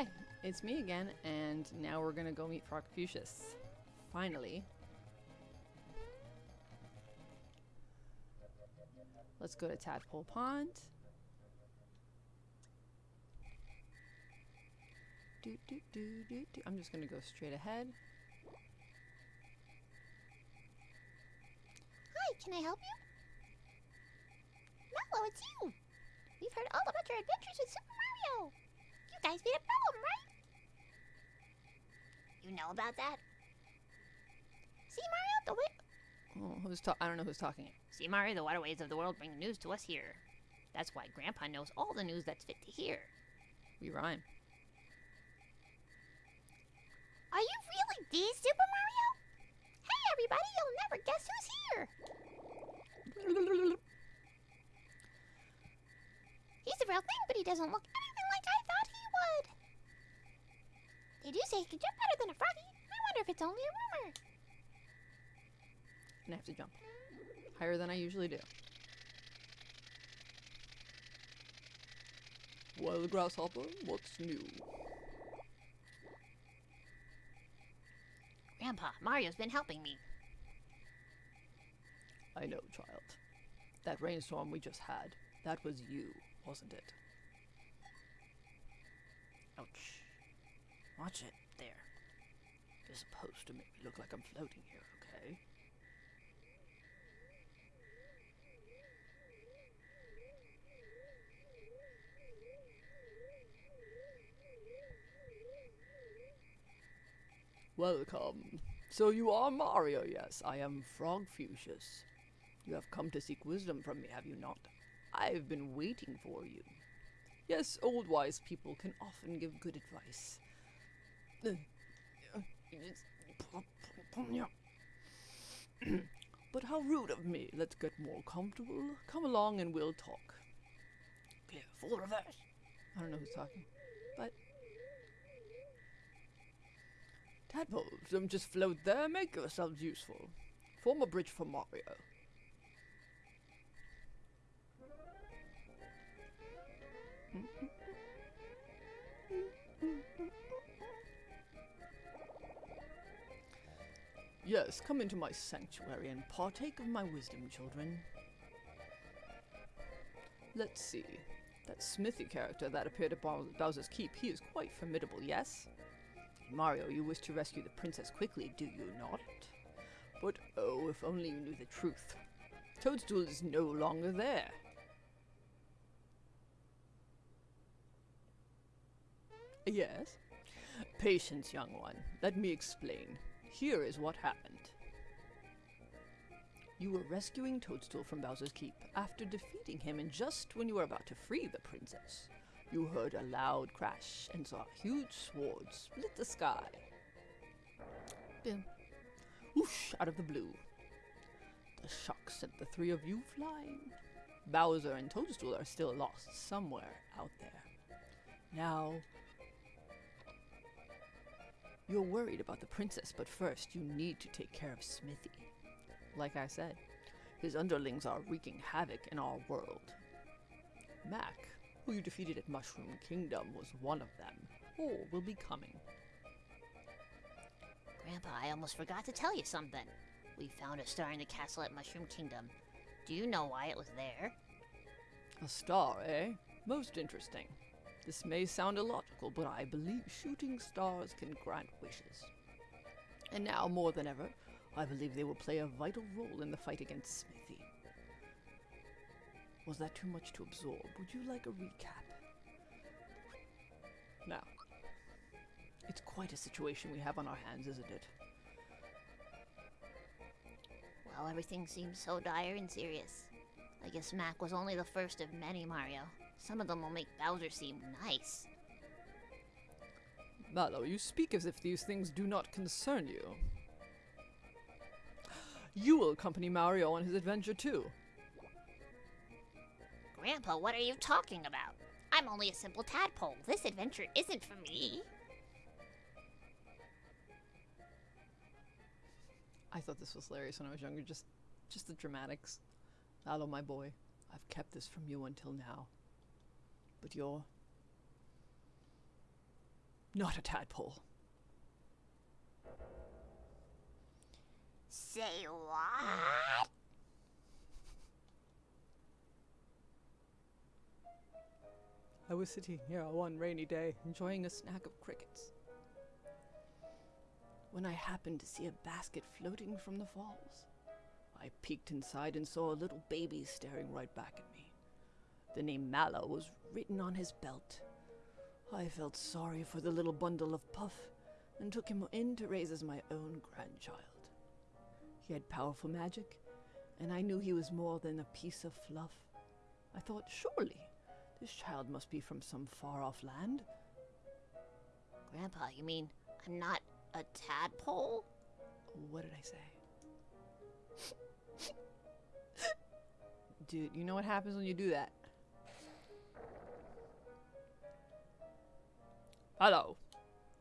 Hi, it's me again, and now we're gonna go meet Frog Confucius. Finally. Let's go to Tadpole Pond. Do, do, do, do, do. I'm just gonna go straight ahead. Hi, can I help you? Mallow, it's you! We've heard all about your adventures with Super Mario! You guys beat a problem, right? You know about that? See, Mario, the way... Oh, who's ta- I don't know who's talking. See, Mario, the waterways of the world bring news to us here. That's why Grandpa knows all the news that's fit to hear. We rhyme. Are you really the Super Mario? Hey, everybody, you'll never guess who's here! He's the real thing, but he doesn't look anything They do say he can jump better than a froggy. I wonder if it's only a rumor. And I have to jump. Higher than I usually do. Well, Grasshopper, what's new? Grandpa, Mario's been helping me. I know, child. That rainstorm we just had, that was you, wasn't it? Ouch. Watch it. There. You're supposed to make me look like I'm floating here, okay? Welcome. So you are Mario, yes. I am Frog Fuchsius. You have come to seek wisdom from me, have you not? I've been waiting for you. Yes, old wise people can often give good advice. But how rude of me. Let's get more comfortable. Come along and we'll talk. Clear, full reverse. I don't know who's talking, but. Tadpoles, don't just float there, make yourselves useful. Form a bridge for Mario. Yes, come into my sanctuary and partake of my wisdom, children. Let's see. That Smithy character that appeared at Bowser's Keep, he is quite formidable, yes? Mario, you wish to rescue the princess quickly, do you not? But oh, if only you knew the truth. Toadstool is no longer there. Yes? Patience, young one. Let me explain. Here is what happened. You were rescuing Toadstool from Bowser's Keep after defeating him, and just when you were about to free the princess, you heard a loud crash and saw a huge sword split the sky. Boom. Whoosh out of the blue. The shock sent the three of you flying. Bowser and Toadstool are still lost somewhere out there. Now, you're worried about the princess, but first you need to take care of Smithy. Like I said, his underlings are wreaking havoc in our world. Mack, who you defeated at Mushroom Kingdom, was one of them, or will be coming. Grandpa, I almost forgot to tell you something. We found a star in the castle at Mushroom Kingdom. Do you know why it was there? A star, eh? Most interesting. This may sound illogical, but I believe shooting stars can grant wishes. And now, more than ever, I believe they will play a vital role in the fight against Smithy. Was that too much to absorb? Would you like a recap? Now, it's quite a situation we have on our hands, isn't it? Well, everything seems so dire and serious. I guess Mack was only the first of many, Mario. Some of them will make Bowser seem nice. Mallow, you speak as if these things do not concern you. You will accompany Mario on his adventure too. Grandpa, what are you talking about? I'm only a simple tadpole. This adventure isn't for me. I thought this was hilarious when I was younger, just just the dramatics. Mallow, my boy, I've kept this from you until now. But you're not a tadpole. Say what? I was sitting here one rainy day, enjoying a snack of crickets, when I happened to see a basket floating from the falls. I peeked inside and saw a little baby staring right back at me. The name Mallow was written on his belt. I felt sorry for the little bundle of puff and took him in to raise as my own grandchild. He had powerful magic, and I knew he was more than a piece of fluff. I thought, surely, this child must be from some far off land. Grandpa, you mean I'm not a tadpole? What did I say? Dude, you know what happens when you do that? Hello.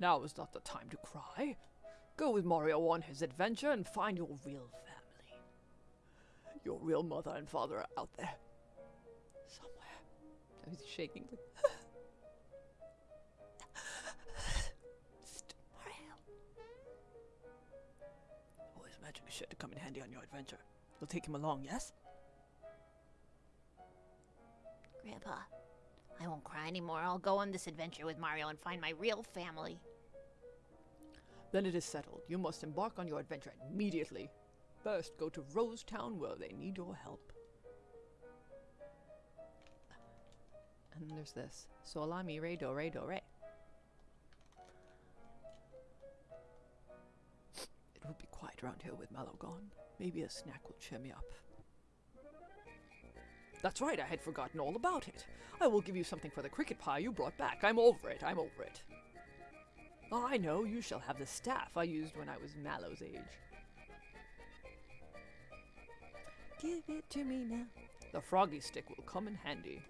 Now is not the time to cry. Go with Mario on his adventure and find your real family. Your real mother and father are out there. Somewhere. I was shaking. Mario. Always magic sure to come in handy on your adventure. You'll take him along, yes? Grandpa, I won't cry anymore. I'll go on this adventure with Mario and find my real family. Then it is settled. You must embark on your adventure immediately. First, go to Rosetown where they need your help. And there's this. Sol, mi, re, do, re, do, re. It will be quiet around here with Mallow gone. Maybe a snack will cheer me up. That's right, I had forgotten all about it. I will give you something for the cricket pie you brought back. I'm over it, I'm over it. Oh, I know, you shall have the staff I used when I was Mallow's age. Give it to me now. The froggy stick will come in handy.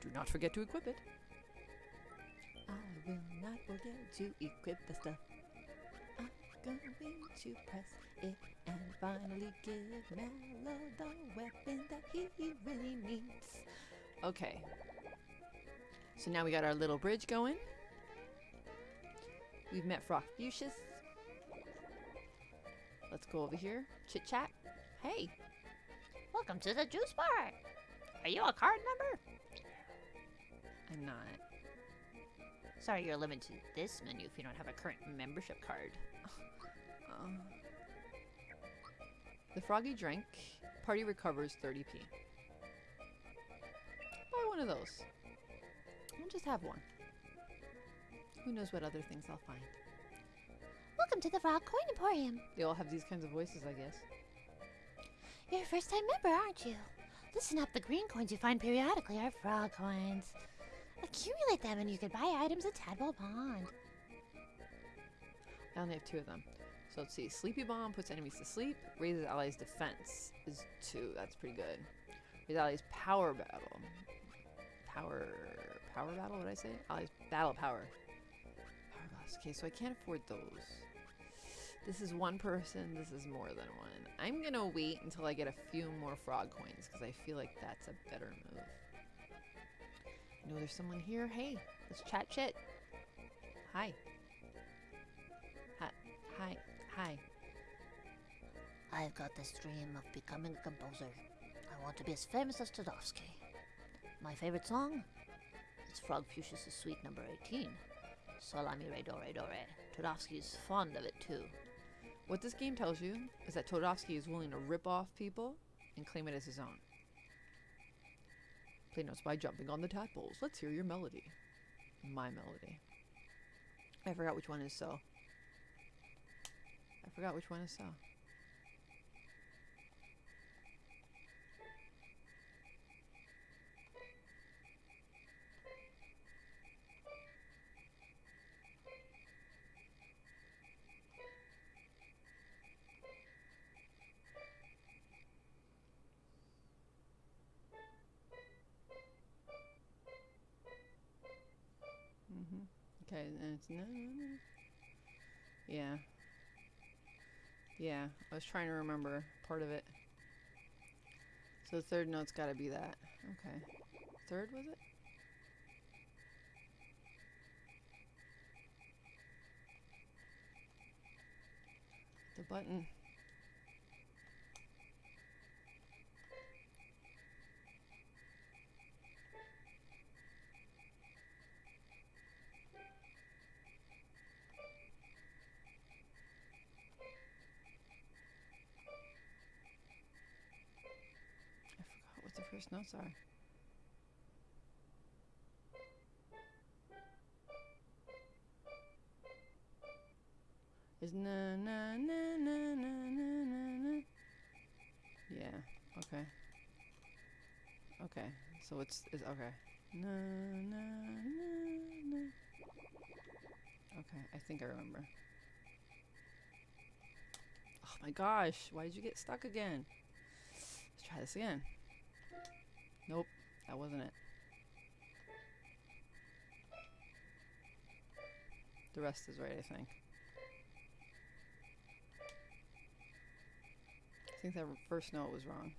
Do not forget to equip it. I will not forget to equip the stuff. Going to press it and finally give Mallow the weapon that he really needs. Okay. So now we got our little bridge going. We've met Frogfucius. Let's go over here. Chit chat. Hey, Welcome to the juice bar. Are you a card member? I'm not. Sorry, you're limited to this menu if you don't have a current membership card. The froggy drink. Party recovers 30p. Buy one of those. I'll just have one. Who knows what other things I'll find. Welcome to the Frog Coin Emporium. They all have these kinds of voices, I guess. You're a first time member, aren't you? Listen up, the green coins you find periodically are frog coins. Accumulate them and you can buy items at Tadpole Pond. I only have two of them. So let's see. Sleepy Bomb puts enemies to sleep. Raises allies' defense is two. That's pretty good. Raises allies' power battle. Power. Power battle? What did I say? Allies' battle power. Power battles. Okay, so I can't afford those. This is one person. This is more than one. I'm gonna wait until I get a few more frog coins because I feel like that's a better move. I know there's someone here. Hey, let's chat shit. Hi. Hi. Hi. Hi. I've got this dream of becoming a composer. I want to be as famous as Toadofsky. My favorite song? It's Frogfucius Suite Number 18. Solami re do re do. Toadofsky's fond of it too. What this game tells you is that Toadofsky is willing to rip off people and claim it as his own. Play notes by jumping on the tadpoles. Let's hear your melody. My melody. I forgot which one is so. I forgot which one I saw. Mm-hmm. Okay, and it's no. Yeah. Yeah, I was trying to remember part of it. So the third note's got to be that. Okay. Third, was it? The button. Notes are. Is na na na na na na na na. Yeah. Okay. Okay. So it's it's okay. Na na na na. Okay. I think I remember. Oh my gosh! Why did you get stuck again? Let's try this again. Nope, that wasn't it. The rest is right, I think. I think that first note was wrong.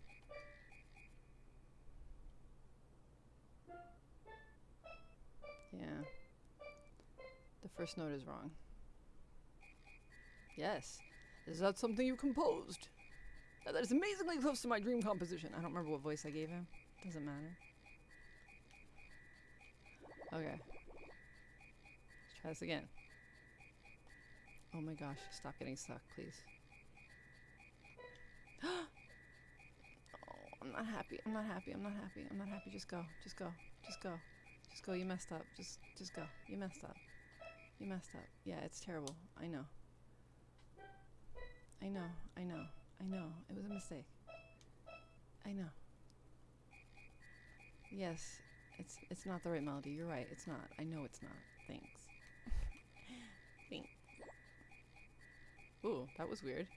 Yeah. The first note is wrong. Yes. Is that something you composed? That is amazingly close to my dream composition. I don't remember what voice I gave him. Doesn't matter. Okay. Let's try this again. Oh my gosh, stop getting stuck, please. oh, I'm not happy. I'm not happy. I'm not happy. I'm not happy. Just go. Just go. Just go. Just go. You messed up. Just just go. You messed up. You messed up. Yeah, it's terrible. I know. I know. I know. I know. It was a mistake. I know. Yes, it's it's not the right melody. You're right. It's not. I know it's not. Thanks. Thanks. Ooh, that was weird.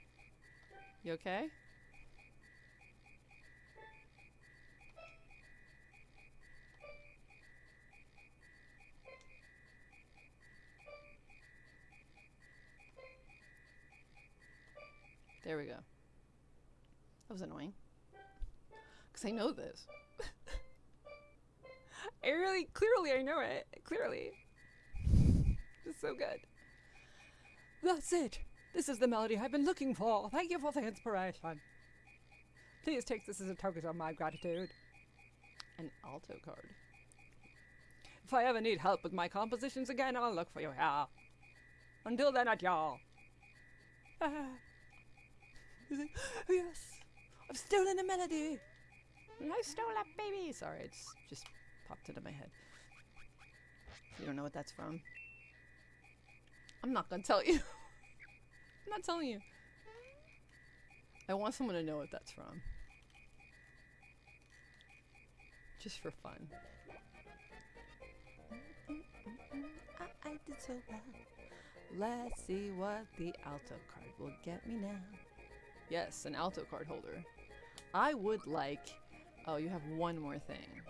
You okay? There we go. That was annoying. Because I know this. I really, clearly, I know it. Clearly. It's so good. That's it. This is the melody I've been looking for. Thank you for the inspiration. Please take this as a token of my gratitude. An alto card. If I ever need help with my compositions again, I'll look for you here. Until then, adieu. Ah. Like, yes, I've stolen a melody. I stole a baby. Sorry, it's just popped into my head. You don't know what that's from? I'm not gonna tell you. I'm not telling you. I want someone to know what that's from. Just for fun. I, I did so well. Let's see what the alto card will get me now. Yes, an alto card holder. I would like. Oh, you have one more thing.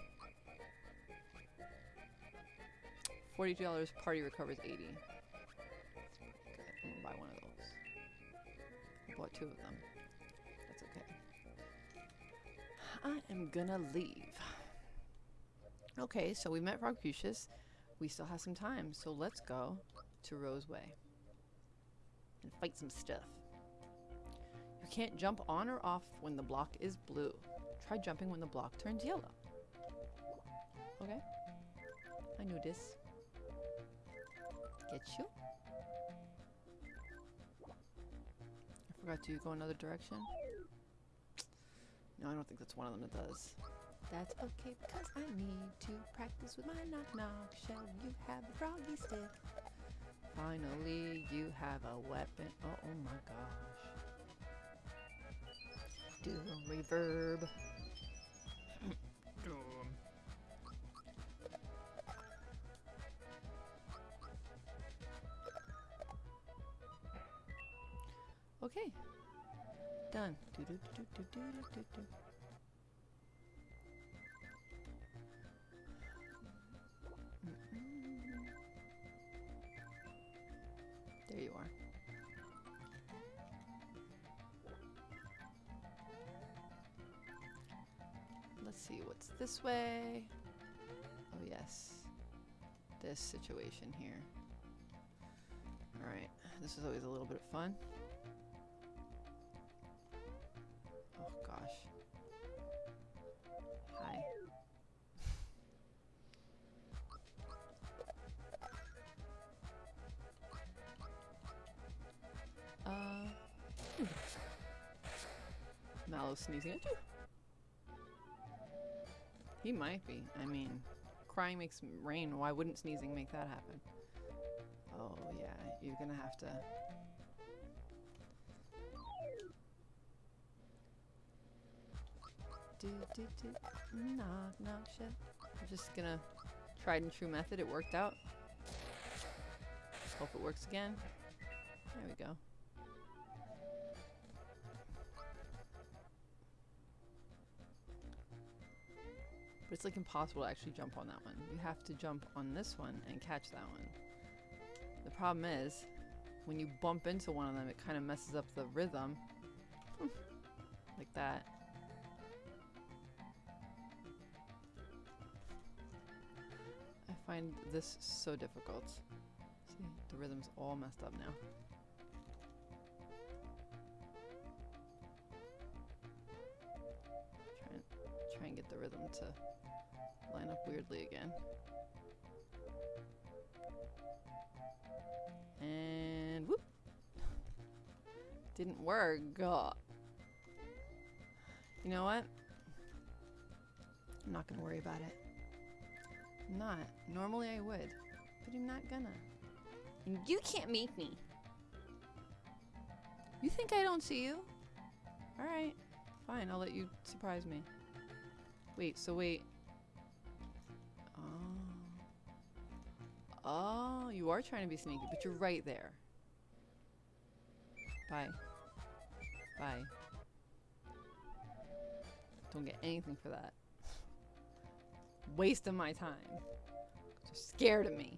Forty-two dollars. Party recovers eighty. Okay, I'm gonna buy one of those. I bought two of them. That's okay. I am gonna leave. Okay, so we met Frogfucius. We still have some time, so let's go to Roseway and fight some stuff. You can't jump on or off when the block is blue. Try jumping when the block turns yellow. Okay. I knew this. Get you. I forgot to go another direction. No, I don't think that's one of them that does. That's okay because I need to practice with my knock knock shell. You have a froggy stick. Finally, you have a weapon. Oh, oh my gosh. Doom reverb. Okay. Done. Do do do. There you are. Let's see what's this way. Oh, yes. This situation here. Alright, this is always a little bit of fun. Sneezing at you. He might be. I mean, crying makes rain. Why wouldn't sneezing make that happen? Oh, yeah. You're gonna have to. Do, do, do. Knock, knock, shit. I'm just gonna tried and true method. It worked out. Hope it works again. There we go. But it's like impossible to actually jump on that one. You have to jump on this one and catch that one. The problem is, when you bump into one of them, it kind of messes up the rhythm. like that. I find this so difficult. See, the rhythm's all messed up now. Get the rhythm to line up weirdly again. And whoop! Didn't work. Ugh. You know what? I'm not gonna worry about it. I'm not. Normally I would, but I'm not gonna. And you can't make me. You think I don't see you? Alright. Fine, I'll let you surprise me. Wait, so wait. Oh. Oh, you are trying to be sneaky, but you're right there. Bye. Bye. Don't get anything for that. Waste of my time. You're scared of me.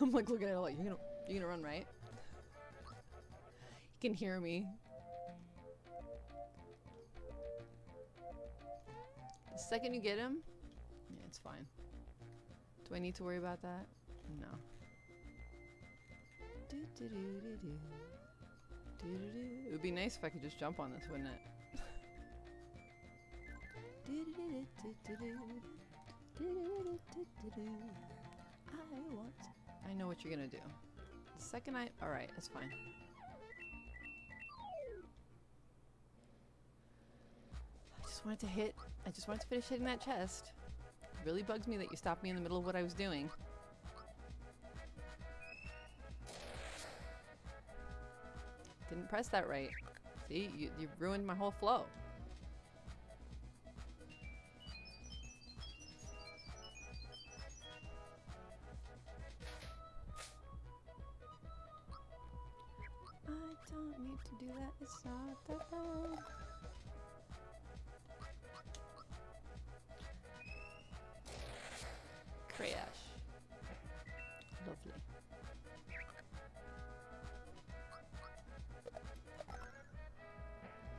I'm like looking at it like you're gonna you're gonna run right. You can hear me. The second you get him, yeah, it's fine. Do I need to worry about that? No. Do-do-do-do-do. Do-do-do. It would be nice if I could just jump on this, wouldn't it? I want. I know what you're gonna do. The second I. Alright, that's fine. I just wanted to hit. I just wanted to finish hitting that chest. It really bugs me that you stopped me in the middle of what I was doing. Didn't press that right. See, you, you ruined my whole flow. Crash. Lovely.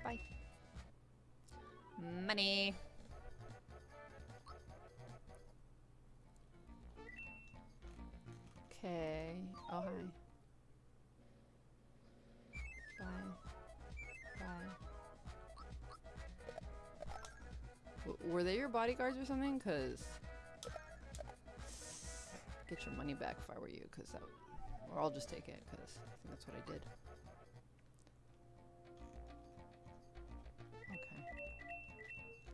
Bye. Money. Bodyguards or something? Cause get your money back if I were you, cause that, or I'll just take it, cause I think that's what I did. Okay.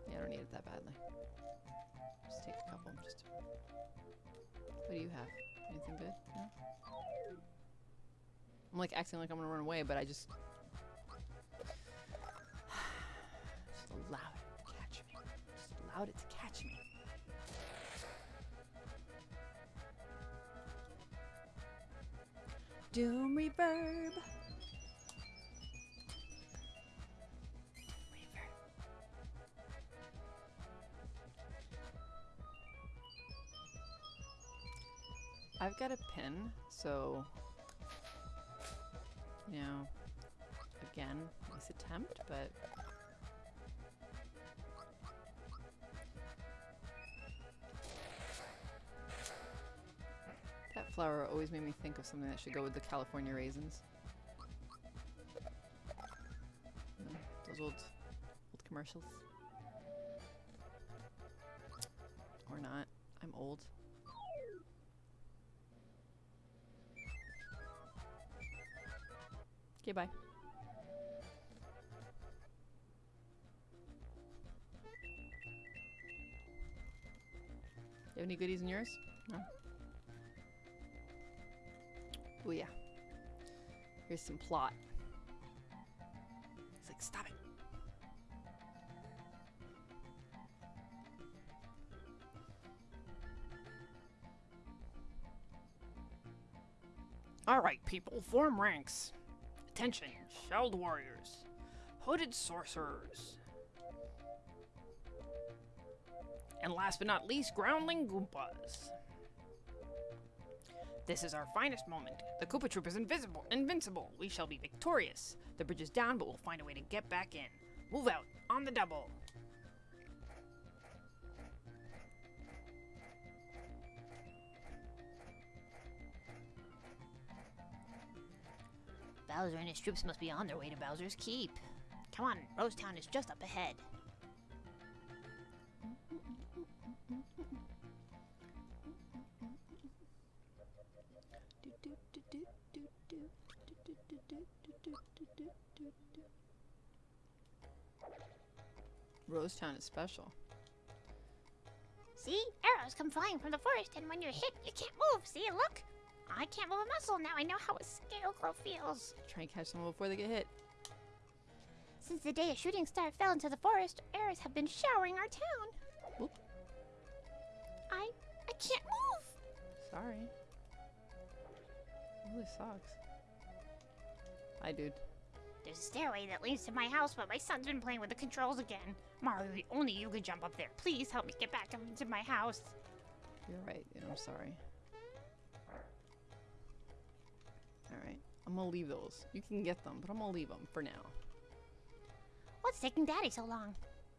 Yeah, I don't need it that badly. Just take a couple. Just. What do you have? Anything good? No. I'm like acting like I'm gonna run away, but I just allowed it to catch me. Doom reverb. I've got a pin, so you know, again, nice attempt, but that flower always made me think of something that should go with the California raisins. You know, those old, old commercials. Or not. I'm old. Okay, bye. Here's some plot. It's like, stop it. Alright, people, form ranks. Attention, shelled warriors, hooded sorcerers, and last but not least, groundling Goombas. This is our finest moment. The Koopa Troop is invisible, invincible. We shall be victorious. The bridge is down, but we'll find a way to get back in. Move out, on the double. Bowser and his troops must be on their way to Bowser's Keep. Come on, Rosetown is just up ahead. Rosetown is special. See? Arrows come flying from the forest, and when you're hit, you can't move. See? Look! I can't move a muscle. Now I know how a scarecrow feels. Try and catch someone before they get hit. Since the day a shooting star fell into the forest, arrows have been showering our town. Whoop. I I can't move. Sorry. It really sucks. Hi, dude. There's a stairway that leads to my house, but my son's been playing with the controls again. Mario, only you could jump up there. Please help me get back into my house. You're right, dude. I'm sorry. Alright. I'm gonna leave those. You can get them, but I'm gonna leave them for now. What's taking Daddy so long?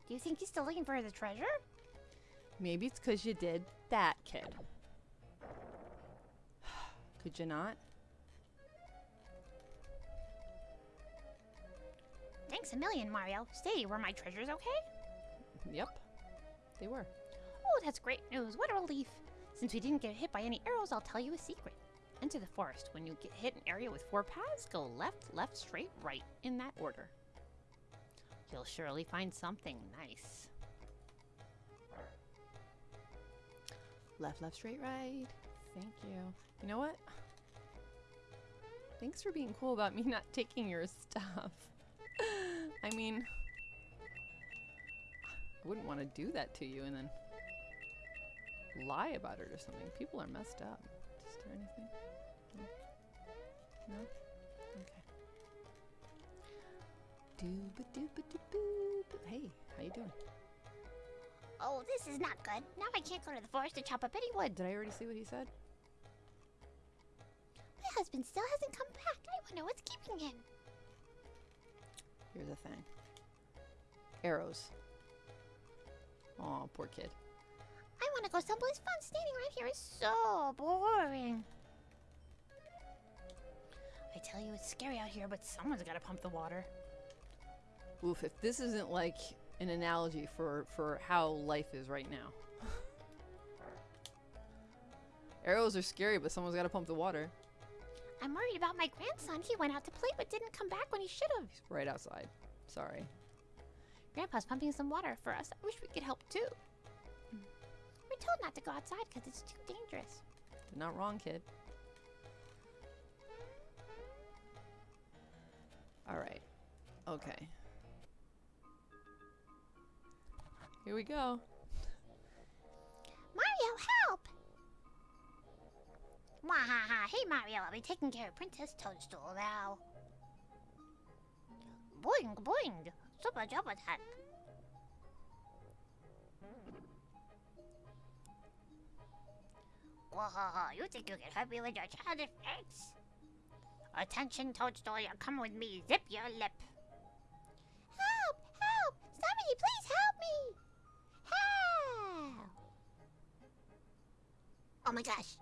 Do you think he's still looking for the treasure? Maybe it's because you did that, kid. Could you not? Thanks a million, Mario. Stay, were my treasures okay? Yep. They were. Oh, that's great news. What a relief. Since we didn't get hit by any arrows, I'll tell you a secret. Enter the forest. When you get hit an area with four paths, go left, left, straight, right, in that order. You'll surely find something nice. Left, left, straight, right. Thank you. You know what? Thanks for being cool about me not taking your stuff. I mean, I wouldn't want to do that to you and then lie about it or something. People are messed up. Is there anything? No? No? Okay. Dooba dooba doo Hey, how you doing? Oh, this is not good. Now I can't go to the forest to chop up any wood. Did I already see what he said? My husband still hasn't come back. I wonder what's keeping him. Here's the thing. Arrows. Oh, poor kid. I want to go someplace fun. Standing right here is so boring. I tell you, it's scary out here, but someone's got to pump the water. Oof, if this isn't like an analogy for, for how life is right now. Arrows are scary, but someone's got to pump the water. I'm worried about my grandson. He went out to play but didn't come back when he should have. He's right outside. Sorry. Grandpa's pumping some water for us. I wish we could help too. Hmm. We're told not to go outside because it's too dangerous. You're not wrong, kid. Alright. Okay. Here we go. Wahaha! Hey, Mario, I'll be taking care of Princess Toadstool now. Boing, boing! Super jump attack! Wahaha! You think you can help me with your childish tricks? Attention, Toadstool, you're coming with me. Zip your lip. Help! Help! Somebody, please help me! Help! Oh my gosh.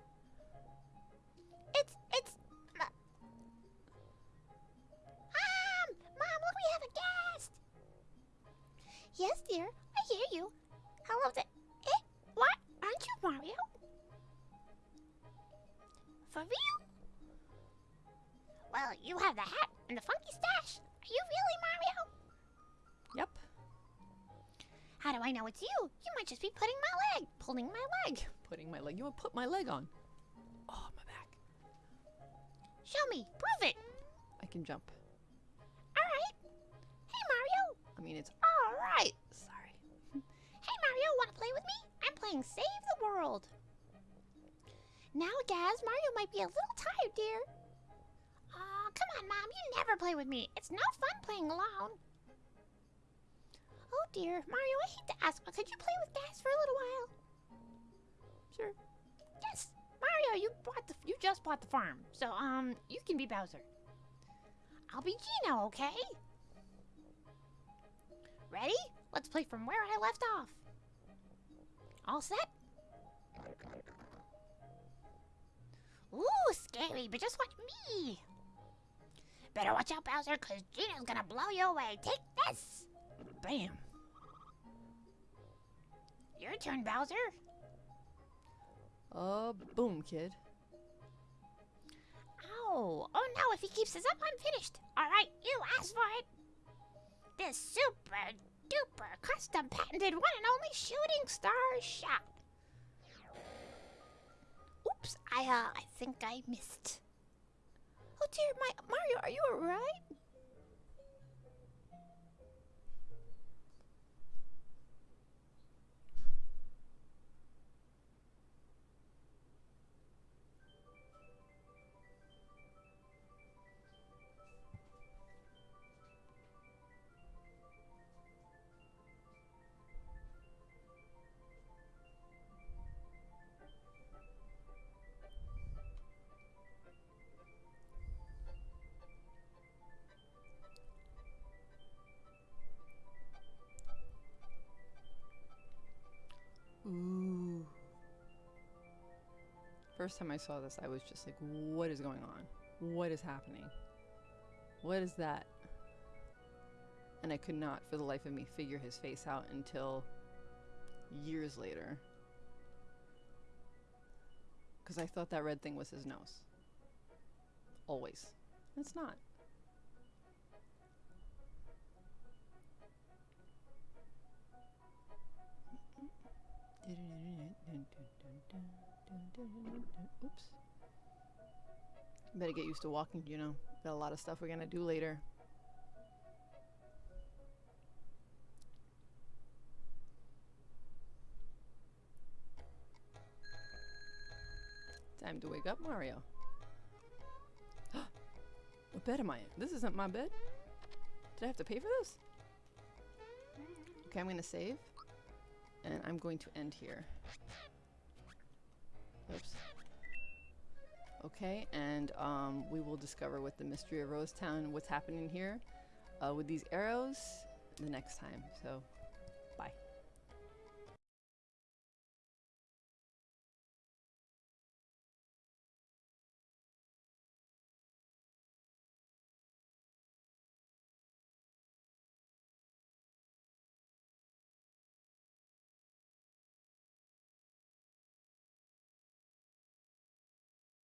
Yes, dear, I hear you. Hello, the. Eh? What? Aren't you Mario? For real? Well, you have the hat and the funky stash. Are you really Mario? Yep. How do I know it's you? You might just be putting my leg, pulling my leg. Putting my leg. You want to put my leg on? Oh, my back. Show me. Prove it. I can jump. Save the World. Now, Gaz, Mario might be a little tired, dear. Aw, come on, Mom. You never play with me. It's no fun playing alone. Oh dear, Mario, I hate to ask, but could you play with Gaz for a little while? Sure. Yes, Mario, you bought the you just bought the farm, so um, you can be Bowser. I'll be Geno, okay? Ready? Let's play from where I left off. All set? Ooh, scary, but just watch me. Better watch out, Bowser, cause Geno's gonna blow you away. Take this. Bam. Your turn, Bowser. Uh, boom, kid. Ow! Oh no, if he keeps this up, I'm finished. Alright, you asked for it. This super duper custom patented one and only shooting star shot. Oops, I uh I think I missed. Oh dear, my Mario, are you alright? First time I saw this, I was just like, what is going on? What is happening? What is that? And I could not, for the life of me, figure his face out until years later. Because I thought that red thing was his nose. Always. It's not. Oops. Better get used to walking, you know. Got a lot of stuff we're gonna do later. Time to wake up, Mario. what bed am I in? This isn't my bed. Did I have to pay for this? Okay, I'm gonna save. And I'm going to end here. Okay, and um, we will discover what the mystery of Rosetown, what's happening here uh, with these arrows the next time. So